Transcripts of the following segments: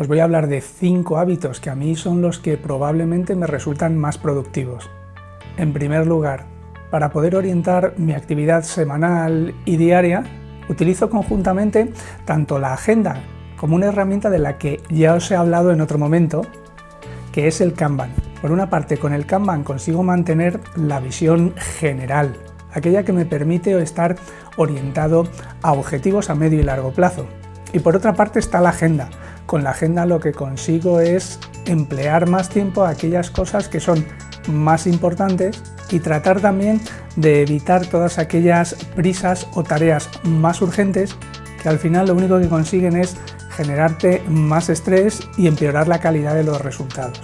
os voy a hablar de 5 hábitos que a mí son los que probablemente me resultan más productivos. En primer lugar, para poder orientar mi actividad semanal y diaria, utilizo conjuntamente tanto la agenda como una herramienta de la que ya os he hablado en otro momento, que es el Kanban. Por una parte, con el Kanban consigo mantener la visión general, aquella que me permite estar orientado a objetivos a medio y largo plazo. Y por otra parte está la agenda. Con la agenda lo que consigo es emplear más tiempo a aquellas cosas que son más importantes y tratar también de evitar todas aquellas prisas o tareas más urgentes que al final lo único que consiguen es generarte más estrés y empeorar la calidad de los resultados.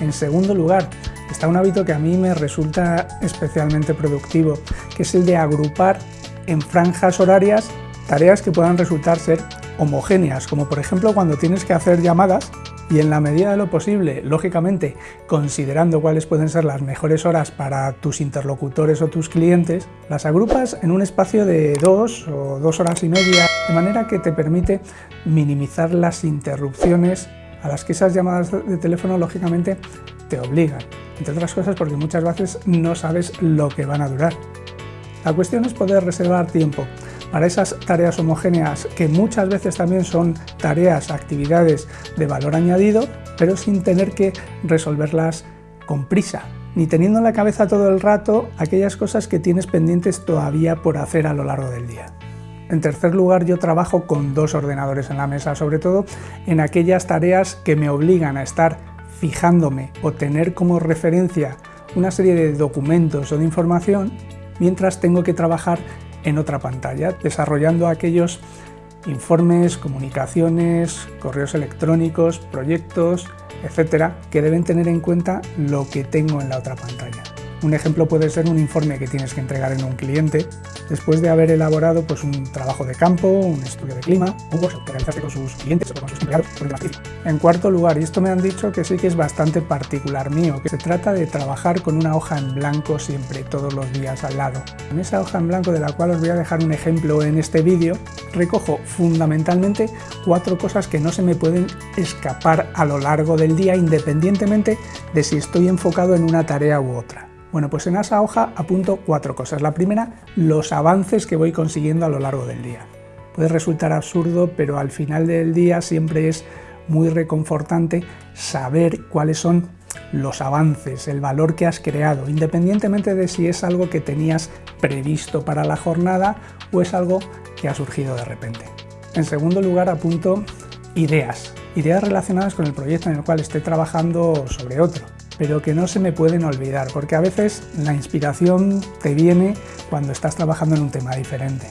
En segundo lugar, está un hábito que a mí me resulta especialmente productivo, que es el de agrupar en franjas horarias tareas que puedan resultar ser homogéneas, como por ejemplo cuando tienes que hacer llamadas y en la medida de lo posible, lógicamente, considerando cuáles pueden ser las mejores horas para tus interlocutores o tus clientes, las agrupas en un espacio de dos o dos horas y media, de manera que te permite minimizar las interrupciones a las que esas llamadas de teléfono lógicamente te obligan, entre otras cosas porque muchas veces no sabes lo que van a durar. La cuestión es poder reservar tiempo para esas tareas homogéneas que muchas veces también son tareas, actividades de valor añadido, pero sin tener que resolverlas con prisa, ni teniendo en la cabeza todo el rato aquellas cosas que tienes pendientes todavía por hacer a lo largo del día. En tercer lugar, yo trabajo con dos ordenadores en la mesa, sobre todo en aquellas tareas que me obligan a estar fijándome o tener como referencia una serie de documentos o de información mientras tengo que trabajar en otra pantalla, desarrollando aquellos informes, comunicaciones, correos electrónicos, proyectos, etcétera, que deben tener en cuenta lo que tengo en la otra pantalla. Un ejemplo puede ser un informe que tienes que entregar en un cliente después de haber elaborado pues, un trabajo de campo, un estudio de clima, un workshop que realizaste con sus clientes o con sus empleados. En cuarto lugar, y esto me han dicho que sí que es bastante particular mío, que se trata de trabajar con una hoja en blanco siempre, todos los días al lado. En esa hoja en blanco de la cual os voy a dejar un ejemplo en este vídeo, recojo fundamentalmente cuatro cosas que no se me pueden escapar a lo largo del día independientemente de si estoy enfocado en una tarea u otra. Bueno, pues en esa hoja apunto cuatro cosas. La primera, los avances que voy consiguiendo a lo largo del día. Puede resultar absurdo, pero al final del día siempre es muy reconfortante saber cuáles son los avances, el valor que has creado, independientemente de si es algo que tenías previsto para la jornada o es algo que ha surgido de repente. En segundo lugar, apunto ideas, ideas relacionadas con el proyecto en el cual esté trabajando sobre otro pero que no se me pueden olvidar, porque a veces la inspiración te viene cuando estás trabajando en un tema diferente.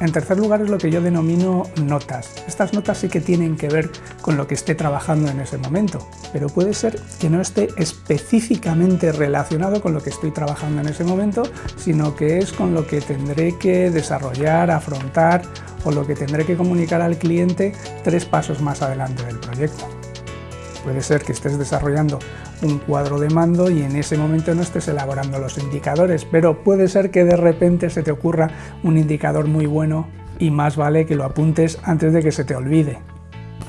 En tercer lugar es lo que yo denomino notas. Estas notas sí que tienen que ver con lo que esté trabajando en ese momento, pero puede ser que no esté específicamente relacionado con lo que estoy trabajando en ese momento, sino que es con lo que tendré que desarrollar, afrontar o lo que tendré que comunicar al cliente tres pasos más adelante del proyecto. Puede ser que estés desarrollando un cuadro de mando y en ese momento no estés elaborando los indicadores, pero puede ser que de repente se te ocurra un indicador muy bueno y más vale que lo apuntes antes de que se te olvide.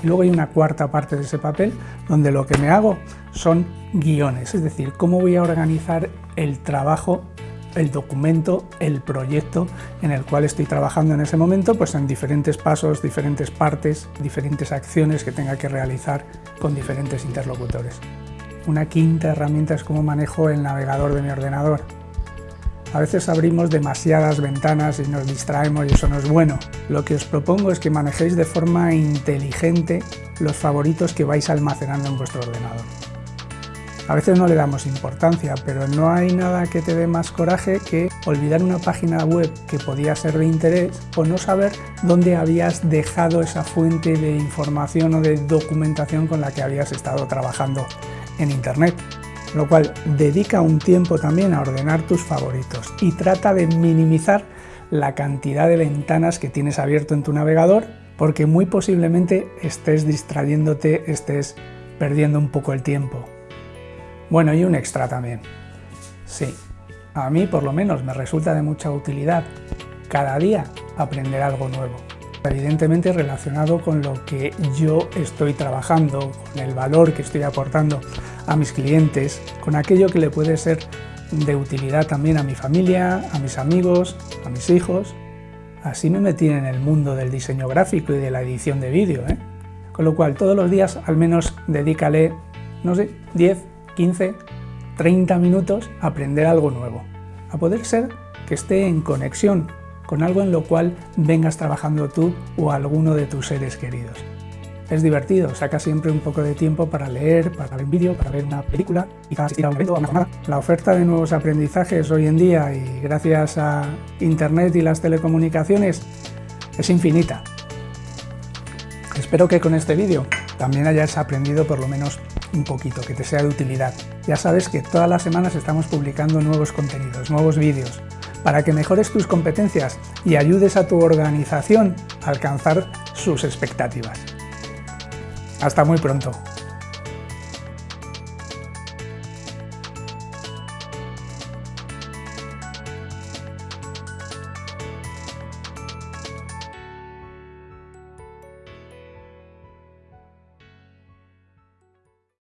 Y luego hay una cuarta parte de ese papel donde lo que me hago son guiones, es decir, cómo voy a organizar el trabajo el documento, el proyecto en el cual estoy trabajando en ese momento, pues en diferentes pasos, diferentes partes, diferentes acciones que tenga que realizar con diferentes interlocutores. Una quinta herramienta es cómo manejo el navegador de mi ordenador. A veces abrimos demasiadas ventanas y nos distraemos y eso no es bueno. Lo que os propongo es que manejéis de forma inteligente los favoritos que vais almacenando en vuestro ordenador. A veces no le damos importancia, pero no hay nada que te dé más coraje que olvidar una página web que podía ser de interés o no saber dónde habías dejado esa fuente de información o de documentación con la que habías estado trabajando en Internet, lo cual dedica un tiempo también a ordenar tus favoritos y trata de minimizar la cantidad de ventanas que tienes abierto en tu navegador porque muy posiblemente estés distrayéndote, estés perdiendo un poco el tiempo. Bueno, y un extra también. Sí, a mí por lo menos me resulta de mucha utilidad cada día aprender algo nuevo. evidentemente relacionado con lo que yo estoy trabajando, con el valor que estoy aportando a mis clientes, con aquello que le puede ser de utilidad también a mi familia, a mis amigos, a mis hijos. Así me metí en el mundo del diseño gráfico y de la edición de vídeo. ¿eh? Con lo cual, todos los días al menos dedícale, no sé, 10, 15, 30 minutos aprender algo nuevo. A poder ser que esté en conexión con algo en lo cual vengas trabajando tú o alguno de tus seres queridos. Es divertido, saca siempre un poco de tiempo para leer, para ver un vídeo, para ver una película y asistir a un evento, jornada. La oferta de nuevos aprendizajes hoy en día y gracias a Internet y las telecomunicaciones es infinita. Espero que con este vídeo también hayas aprendido por lo menos un poquito, que te sea de utilidad. Ya sabes que todas las semanas estamos publicando nuevos contenidos, nuevos vídeos, para que mejores tus competencias y ayudes a tu organización a alcanzar sus expectativas. Hasta muy pronto.